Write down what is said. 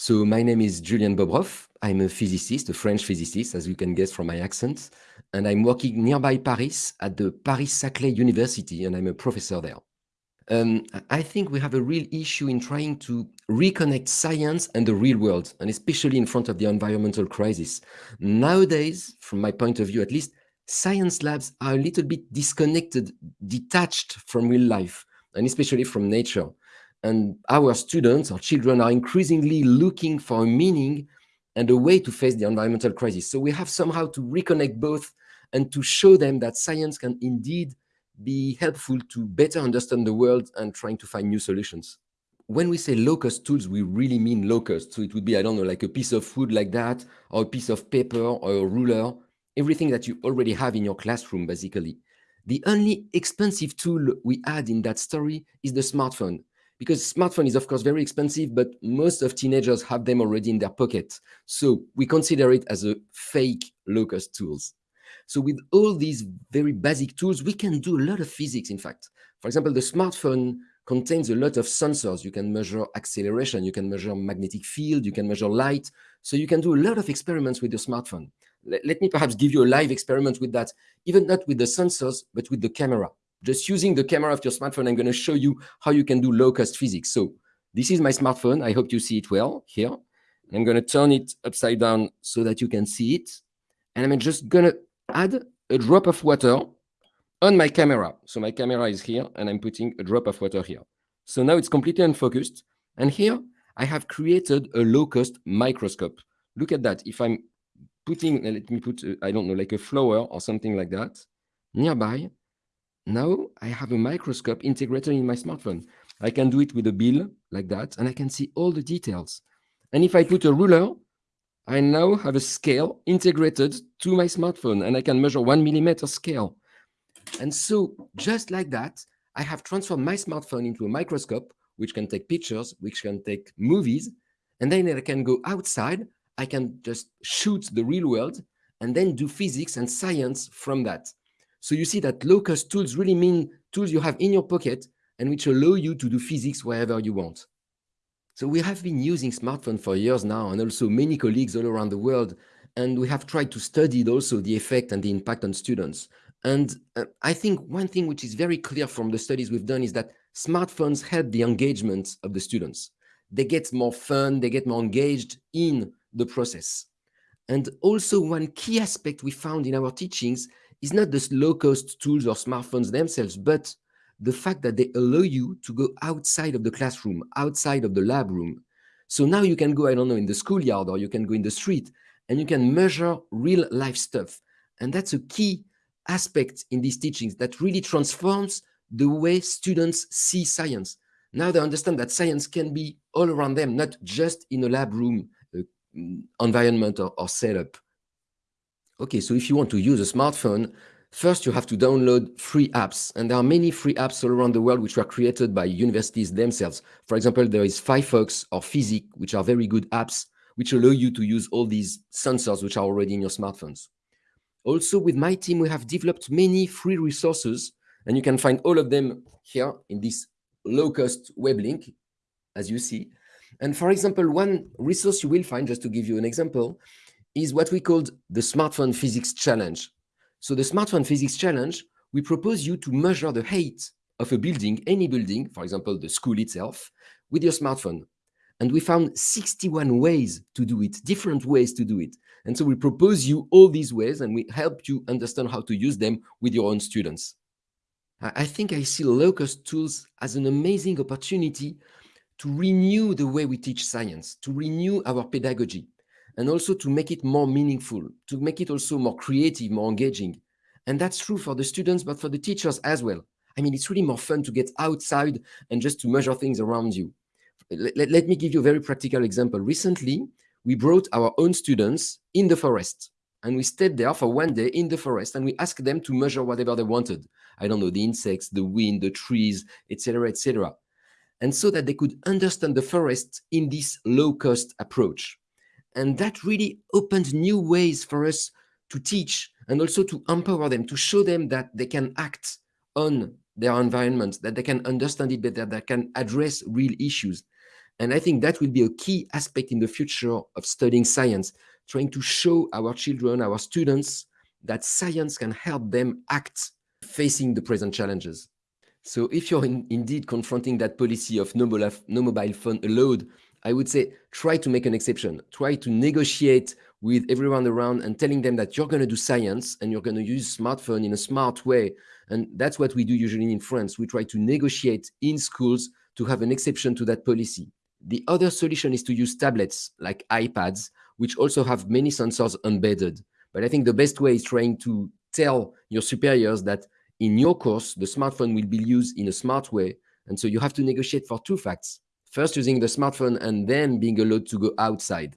So my name is Julien Bobroff. I'm a physicist, a French physicist, as you can guess from my accent. And I'm working nearby Paris at the Paris-Saclay University, and I'm a professor there. Um, I think we have a real issue in trying to reconnect science and the real world, and especially in front of the environmental crisis. Nowadays, from my point of view at least, science labs are a little bit disconnected, detached from real life, and especially from nature. And our students, our children are increasingly looking for a meaning and a way to face the environmental crisis. So we have somehow to reconnect both and to show them that science can indeed be helpful to better understand the world and trying to find new solutions. When we say low-cost tools, we really mean low-cost. So it would be, I don't know, like a piece of wood like that, or a piece of paper or a ruler, everything that you already have in your classroom, basically. The only expensive tool we add in that story is the smartphone because smartphone is of course very expensive, but most of teenagers have them already in their pocket. So we consider it as a fake low-cost tools. So with all these very basic tools, we can do a lot of physics, in fact. For example, the smartphone contains a lot of sensors. You can measure acceleration, you can measure magnetic field, you can measure light. So you can do a lot of experiments with your smartphone. Let, let me perhaps give you a live experiment with that, even not with the sensors, but with the camera just using the camera of your smartphone, I'm going to show you how you can do low-cost physics. So this is my smartphone. I hope you see it well here. I'm going to turn it upside down so that you can see it. And I'm just going to add a drop of water on my camera. So my camera is here, and I'm putting a drop of water here. So now it's completely unfocused. And here, I have created a low-cost microscope. Look at that. If I'm putting, let me put, uh, I don't know, like a flower or something like that nearby, now I have a microscope integrated in my smartphone. I can do it with a bill like that, and I can see all the details. And if I put a ruler, I now have a scale integrated to my smartphone, and I can measure one millimeter scale. And so just like that, I have transformed my smartphone into a microscope, which can take pictures, which can take movies, and then I can go outside, I can just shoot the real world, and then do physics and science from that. So you see that low-cost tools really mean tools you have in your pocket and which allow you to do physics wherever you want. So we have been using smartphones for years now, and also many colleagues all around the world, and we have tried to study also the effect and the impact on students. And uh, I think one thing which is very clear from the studies we've done is that smartphones help the engagement of the students. They get more fun, they get more engaged in the process. And also one key aspect we found in our teachings is not the low-cost tools or smartphones themselves, but the fact that they allow you to go outside of the classroom, outside of the lab room. So now you can go, I don't know, in the schoolyard or you can go in the street and you can measure real life stuff. And that's a key aspect in these teachings that really transforms the way students see science. Now they understand that science can be all around them, not just in a lab room uh, environment or, or setup. Okay, so if you want to use a smartphone, first you have to download free apps. And there are many free apps all around the world which were created by universities themselves. For example, there is phyphox or Physic, which are very good apps which allow you to use all these sensors which are already in your smartphones. Also, with my team, we have developed many free resources, and you can find all of them here in this low-cost web link, as you see. And for example, one resource you will find, just to give you an example, is what we called the Smartphone Physics Challenge. So the Smartphone Physics Challenge, we propose you to measure the height of a building, any building, for example, the school itself, with your smartphone. And we found 61 ways to do it, different ways to do it. And so we propose you all these ways and we help you understand how to use them with your own students. I think I see low-cost tools as an amazing opportunity to renew the way we teach science, to renew our pedagogy and also to make it more meaningful, to make it also more creative, more engaging. And that's true for the students, but for the teachers as well. I mean, it's really more fun to get outside and just to measure things around you. Let, let, let me give you a very practical example. Recently, we brought our own students in the forest and we stayed there for one day in the forest and we asked them to measure whatever they wanted. I don't know, the insects, the wind, the trees, etc., etc. And so that they could understand the forest in this low-cost approach. And that really opened new ways for us to teach and also to empower them, to show them that they can act on their environment, that they can understand it better, that can address real issues. And I think that will be a key aspect in the future of studying science, trying to show our children, our students, that science can help them act facing the present challenges. So if you're in, indeed confronting that policy of no mobile phone allowed, I would say try to make an exception. Try to negotiate with everyone around and telling them that you're going to do science and you're going to use smartphone in a smart way. And that's what we do usually in France. We try to negotiate in schools to have an exception to that policy. The other solution is to use tablets like iPads, which also have many sensors embedded. But I think the best way is trying to tell your superiors that in your course, the smartphone will be used in a smart way. And so you have to negotiate for two facts. First, using the smartphone and then being allowed to go outside.